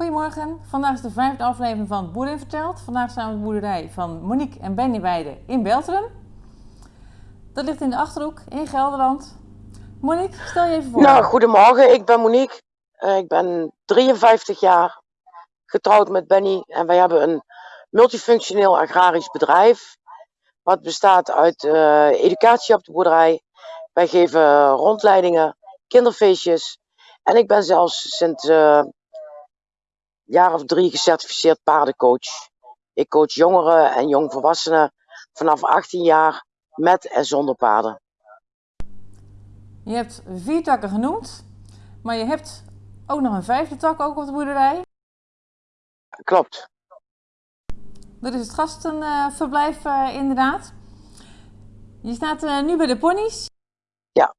Goedemorgen, vandaag is de vijfde aflevering van Boerin Verteld. Vandaag staan we op de boerderij van Monique en Benny Weide in Beltrum. Dat ligt in de Achterhoek in Gelderland. Monique, stel je even voor. Nou, goedemorgen. Ik ben Monique. Uh, ik ben 53 jaar, getrouwd met Benny. En wij hebben een multifunctioneel agrarisch bedrijf. Wat bestaat uit uh, educatie op de boerderij. Wij geven rondleidingen, kinderfeestjes. En ik ben zelfs sinds uh, jaar of drie gecertificeerd paardencoach. Ik coach jongeren en jongvolwassenen vanaf 18 jaar met en zonder paarden. Je hebt vier takken genoemd, maar je hebt ook nog een vijfde tak ook op de boerderij. Klopt. Dat is het gastenverblijf uh, inderdaad. Je staat uh, nu bij de ponies. Ja.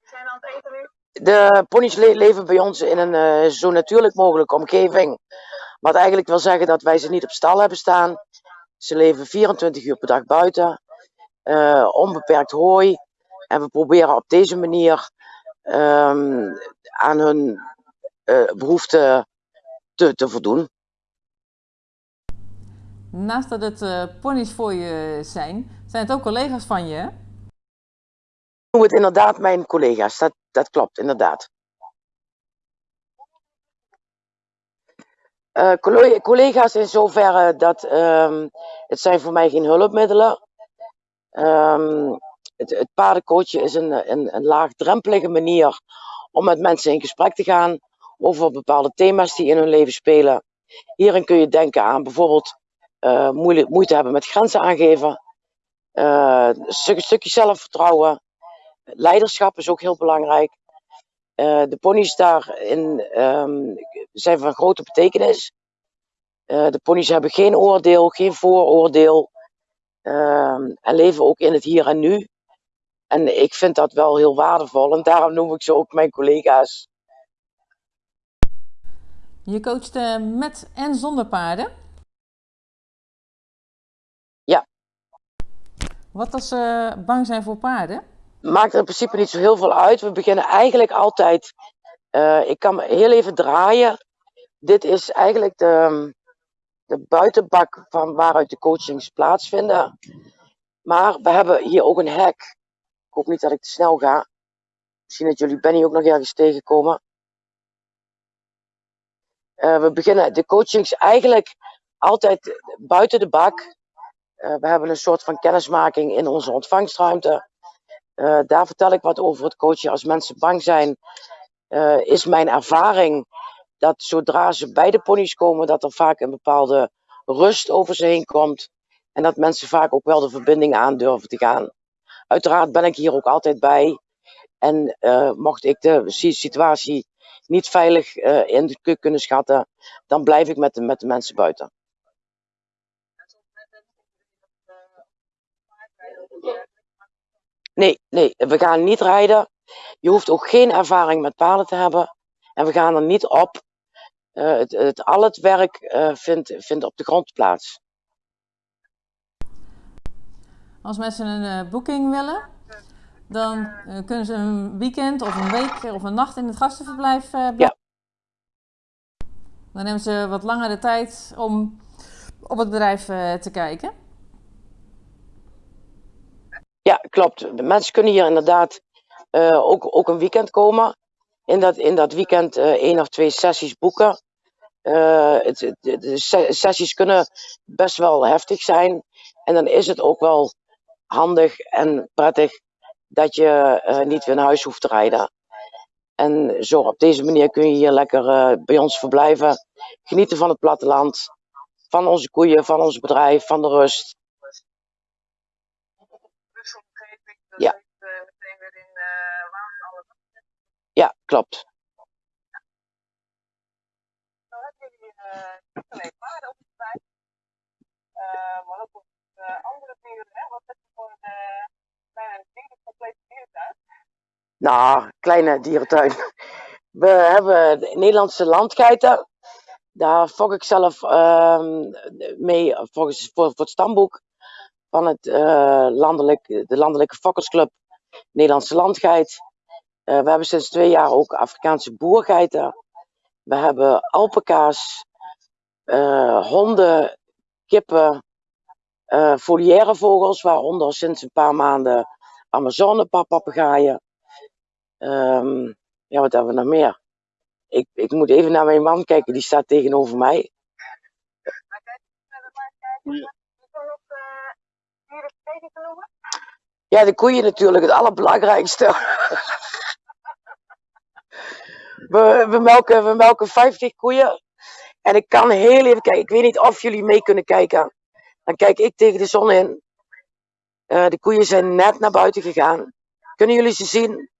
Zijn aan het eten nu? De ponies le leven bij ons in een uh, zo natuurlijk mogelijke omgeving. Wat eigenlijk wil zeggen dat wij ze niet op stal hebben staan. Ze leven 24 uur per dag buiten. Uh, onbeperkt hooi. En we proberen op deze manier um, aan hun uh, behoeften te, te voldoen. Naast dat het ponies voor je zijn, zijn het ook collega's van je? Het inderdaad mijn collega's, dat, dat klopt inderdaad. Uh, collega's in zoverre dat um, het zijn voor mij geen hulpmiddelen. Um, het, het is een, een, een laagdrempelige manier om met mensen in gesprek te gaan over bepaalde thema's die in hun leven spelen. Hierin kun je denken aan bijvoorbeeld uh, moeite, hebben met grenzen aangeven, een stuk, stukje zelfvertrouwen, leiderschap is ook heel belangrijk. Uh, de ponies daarin um, zijn van grote betekenis. de ponies hebben geen oordeel, geen vooroordeel ehm, en leven ook in het hier en nu. En ik vind dat wel heel waardevol en daarom noem ik ze ook mijn collega's. Je coacht uh, met en zonder paarden? Ja. Wat als ze bang zijn voor paarden? Maakt er in principe niet zo heel veel uit. We beginnen eigenlijk altijd. Uh, ik kan heel even draaien. Dit is eigenlijk de, de buitenbak van waaruit de coachings plaatsvinden. Maar we hebben hier ook een hek. Ik hoop niet dat ik te snel ga. Misschien dat jullie Benny ook nog ergens tegenkomen. Uh, we beginnen de coachings eigenlijk altijd buiten de bak. Uh, we hebben een soort van kennismaking in onze ontvangstruimte. Uh, daar vertel ik wat over het coachen. Als mensen bang zijn, is mijn ervaring dat zodra ze bij de ponies komen, dat er vaak een bepaalde rust over ze heen komt. En dat mensen vaak ook wel de verbinding aan durven te gaan. Uiteraard ben ik hier ook altijd bij. En uh, mocht ik de situatie niet veilig in kunnen schatten, dan blijf ik met de, met de mensen buiten. Nee, nee, we gaan niet rijden. Je hoeft ook geen ervaring met paarden te hebben. En we gaan er niet op. Uh, het, het, al het werk uh, vindt, vindt op de grond plaats. Als mensen een uh, boeking willen, dan kunnen ze een weekend of een week of een nacht in het gastenverblijf uh, ja. Dan hebben ze wat langer de tijd om op het bedrijf te kijken. Ja, klopt. De mensen kunnen hier inderdaad ook, ook een weekend komen. In dat, in dat weekend één of twee sessies boeken. Het, de, sessies kunnen best wel heftig zijn. En dan is het ook wel handig en prettig dat je uh, niet weer naar huis hoeft te rijden. En zo op deze manier kun je hier lekker uh, bij ons verblijven. Genieten van het platteland, van onze koeien, van ons bedrijf, van de rust. Ja. Ja, klopt. Dan hebben jullie niet alleen paarden op het bedrijf, maar ook andere dieren. Hè? Wat heb je voor de kleine dieren, complete dierentuin? Nou, kleine dierentuin. We hebben de Nederlandse landgeiten. Daar fok ik zelf uh, mee volgens, voor, voor het stamboek van het, uh, landelijk, de Landelijke Fokkersclub Nederlandse Landgeit. Uh, we hebben sinds twee jaar ook Afrikaanse boergeiten. We hebben alpaca's, eh, honden, kippen, eh volière vogels, waaronder sinds een paar maanden Amazonepapagaaien. Ehm ja, wat hebben we nog meer? Ik, ik moet even naar mijn man kijken, die staat tegenover mij. Ja. Ja, de koeien natuurlijk, het allerbelangrijkste. we, we, melken, we melken 50 koeien. En ik kan heel even kijken. Ik weet niet of jullie mee kunnen kijken. Dan kijk ik tegen de zon in. Eh, de koeien zijn net naar buiten gegaan. Kunnen jullie ze zien?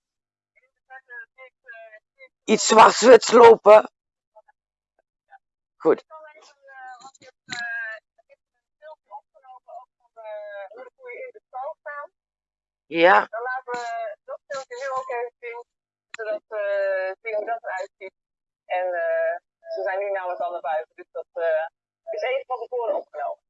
Iets zwart-wits lopen. Goed. Ik kan even, eh, want je hebt, eh, ik heb een filmpje opgenomen ook van de, hoe de koeien in de stal staan. Ja, Dan laten we dat filmpje nu ook even zien, zodat we zien hoe dat eruit ziet. En eh, ze zijn nu namelijk al naar buiten, dus dat eh, is even van tevoren opgenomen.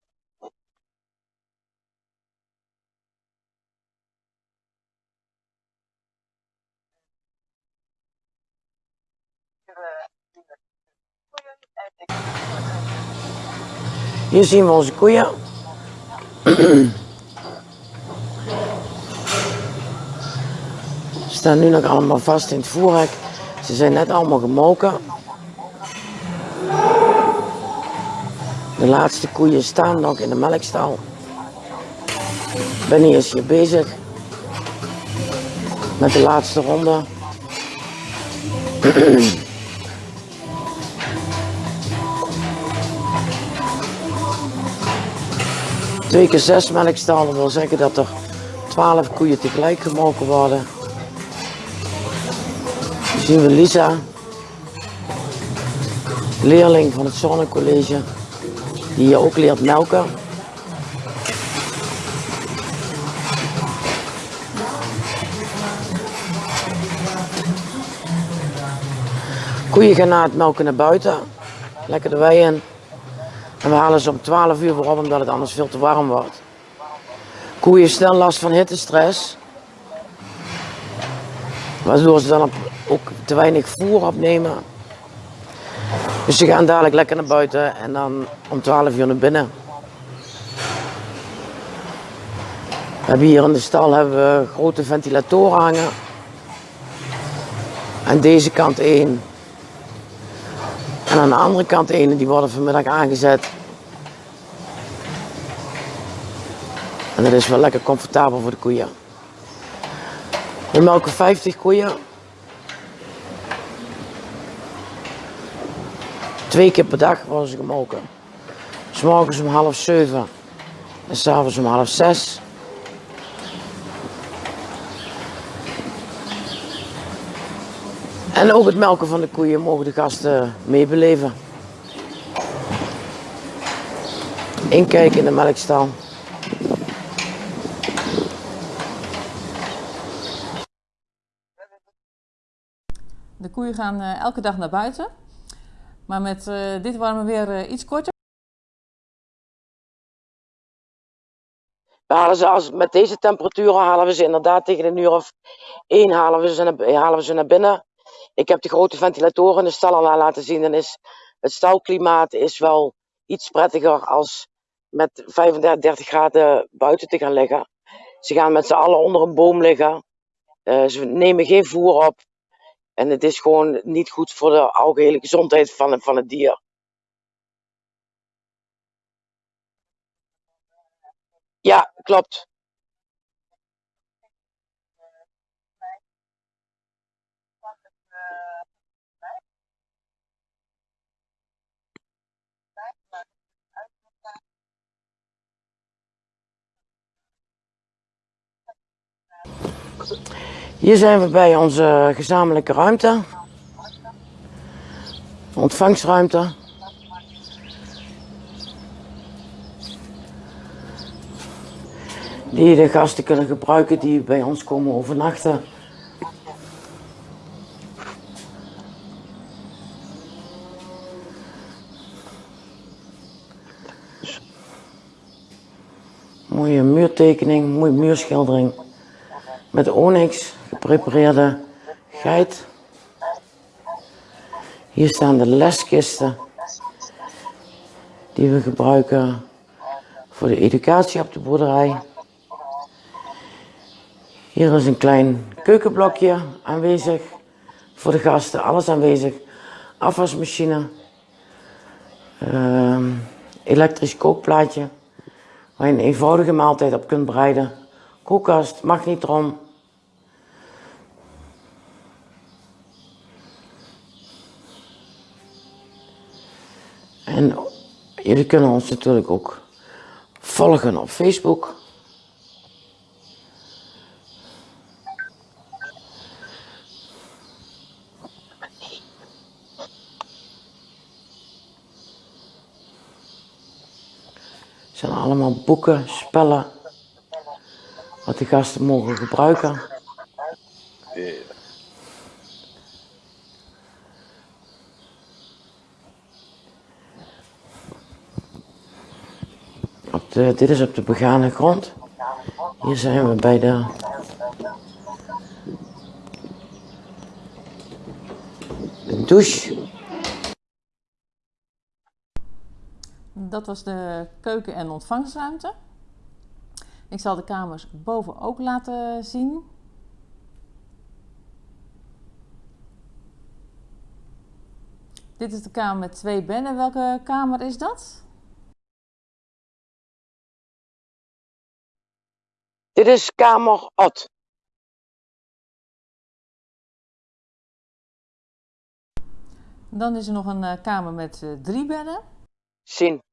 hier zien we onze koeien. Staan nu nog allemaal vast in het voerhek. Ze zijn net allemaal gemolken. De laatste koeien staan nog in de melkstal. Benny is hier bezig met de laatste ronde. Twee keer zes melkstallen wil zeggen dat er twaalf koeien tegelijk gemolken worden. Zien we Lisa, leerling van het Zonnecollege, die hier ook leert melken. Koeien gaan na het melken naar buiten, lekker de wei in. En we halen ze om 12 uur weer op omdat het anders veel te warm wordt. Koeien snel last van hittestress. Waardoor ze dan op- ook te weinig voer opnemen. Dus ze gaan dadelijk lekker naar buiten en dan om 12 uur naar binnen. We hebben hier in de stal hebben we grote ventilatoren hangen. Aan deze kant één. En aan de andere kant één, die worden vanmiddag aangezet. En dat is wel lekker comfortabel voor de koeien. We melken 50 koeien. Twee keer per dag worden ze gemolken. S morgens om half zeven en s'avonds om half zes. En ook het melken van de koeien mogen de gasten meebeleven. Inkijken in de melkstal. De koeien gaan eh, elke dag naar buiten. Maar met eh, dit warme weer eh, iets korter. We halen ze als, met deze temperaturen halen we ze inderdaad tegen een uur of één halen we ze naar, halen we ze naar binnen. Ik heb de grote ventilatoren in de stal al laten zien. En is, het stalklimaat is wel iets prettiger als met 35, 30 graden buiten te gaan liggen. Ze gaan met z'n allen onder een boom liggen. Eh, ze nemen geen voer op. En het is gewoon niet goed voor de algehele gezondheid van, van het dier. Ja, klopt. Hier zijn we bij onze gezamenlijke ruimte. Ontvangstruimte. Die de gasten kunnen gebruiken die bij ons komen overnachten. Mooie muurtekening, mooie muurschildering. Met onyx geprepareerde geit. Hier staan de leskisten die we gebruiken voor de educatie op de boerderij. Hier is een klein keukenblokje aanwezig voor de gasten, alles aanwezig. Afwasmachine, ehm, elektrisch kookplaatje waar je een eenvoudige maaltijd op kunt bereiden. Koelkast, magnetron. En jullie kunnen ons natuurlijk ook volgen op Facebook. Het zijn allemaal boeken, spellen, wat de gasten mogen gebruiken. Op de, dit is op de begane grond. Hier zijn we bij de de douche. Dat was de keuken- en ontvangstruimte. Ik zal de kamers boven ook laten zien. Dit is de kamer met twee bedden. Welke kamer is dat? Dit is kamer Ot. Dan is er nog een eh, kamer met eh, drie bedden. Zien.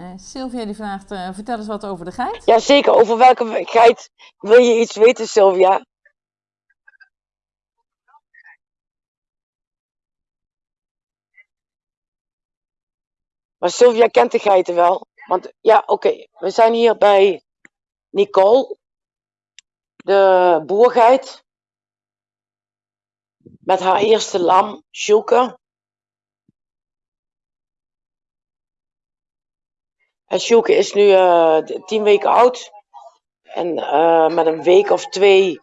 Eh, Sylvia die vraagt, eh, vertel eens wat over de geit. Jazeker, over welke geit wil je iets weten, Sylvia? Maar Sylvia kent de geiten wel. Want ja, oké, we zijn hier bij Nicole, de boergeit. Met haar eerste lam, Sjoeke. En Sjoeke is nu eh, tien weken oud. En eh, met een week of twee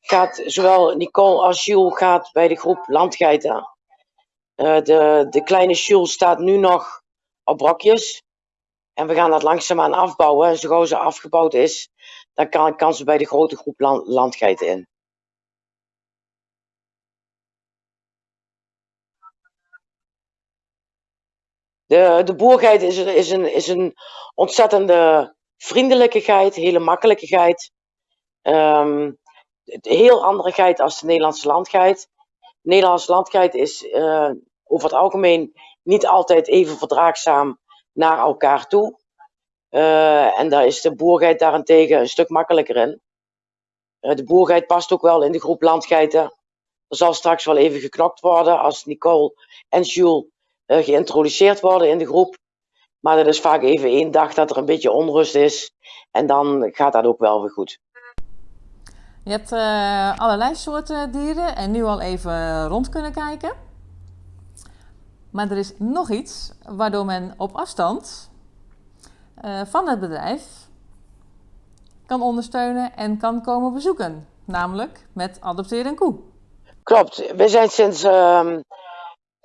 gaat zowel Nicole als Jules gaat bij de groep landgeiten. Eh, de, de kleine Jules staat nu nog op brokjes. En we gaan dat langzaamaan afbouwen. En zo gauw ze afgebouwd is, dan kan, kan ze bij de grote groep land, landgeiten in. De, de boergeit is, is, een, is een ontzettende vriendelijke geit, hele makkelijke geit. Een heel andere geit als de Nederlandse landgeit. De Nederlandse landgeit is eh, over het algemeen niet altijd even verdraagzaam naar elkaar toe. Eh, en daar is de boergeit daarentegen een stuk makkelijker in. Eh, de boergeit past ook wel in de groep landgeiten. Er zal straks wel even geknokt worden als Nicole en Jules geïntroduceerd worden in de groep. Maar dat is vaak even één dag dat er een beetje onrust is. En dan gaat dat ook wel weer goed. Je hebt eh, allerlei soorten dieren en nu al even rond kunnen kijken. Maar er is nog iets waardoor men op afstand eh, van het bedrijf kan ondersteunen en kan komen bezoeken. Namelijk met adopteer een koe. Klopt. We zijn sinds ehm,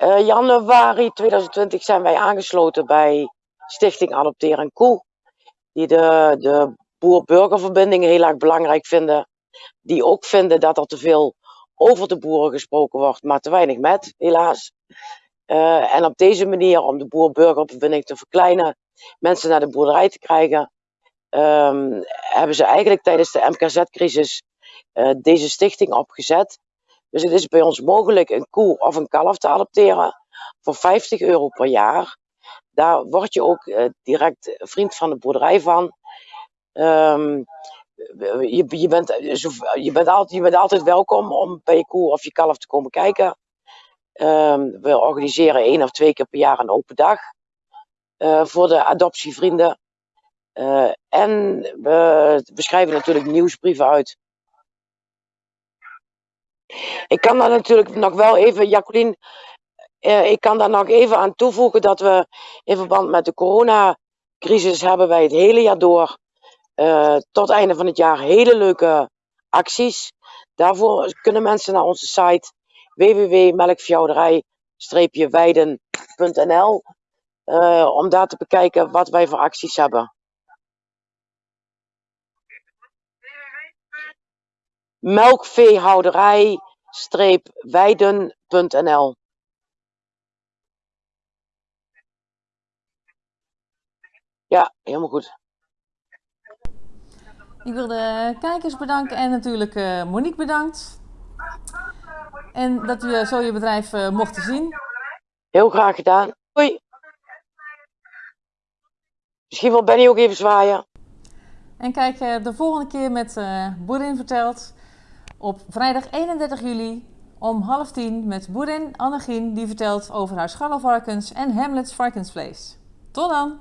eh, januari 2020 zijn wij aangesloten bij Stichting Adopteer een Koe. Die de, de boer-burgerverbinding heel erg belangrijk vinden. Die ook vinden dat er te veel over de boeren gesproken wordt, maar te weinig met, helaas. Eh, en op deze manier, om de boer-burgerverbinding te verkleinen, mensen naar de boerderij te krijgen, ehm, hebben ze eigenlijk tijdens de MKZ-crisis eh, deze stichting opgezet. Dus het is bij ons mogelijk een koe of een kalf te adopteren voor 50 euro per jaar. Daar word je ook eh, direct vriend van de boerderij van. Ehm, je, je, bent, zo- je, bent altijd, je bent altijd welkom om bij je koe of je kalf te komen kijken. Ehm, we organiseren één of twee keer per jaar een open dag eh, voor de adoptievrienden. Eh, en we schrijven natuurlijk nieuwsbrieven uit. Ik kan daar natuurlijk nog wel even, Jacqueline, eh, ik kan daar nog even aan toevoegen dat we in verband met de coronacrisis hebben wij het hele jaar door, eh, tot einde van het jaar, hele leuke acties. Daarvoor kunnen mensen naar onze site www.melkveehouderij-weiden.nl eh, om daar te bekijken wat wij voor acties hebben. Melkveehouderij-weiden.nl Ja, helemaal goed. Ik wil de kijkers bedanken en natuurlijk eh, Monique bedankt. En dat we zo je bedrijf eh, mochten zien. Heel graag gedaan. Hoi. Misschien wil Benny ook even zwaaien. En kijk eh, de volgende keer met eh Boerin vertelt op vrijdag 31 juli om half tien met boerin Annegien die vertelt over haar scharrelvarkens en Hamlets varkensvlees. Tot dan!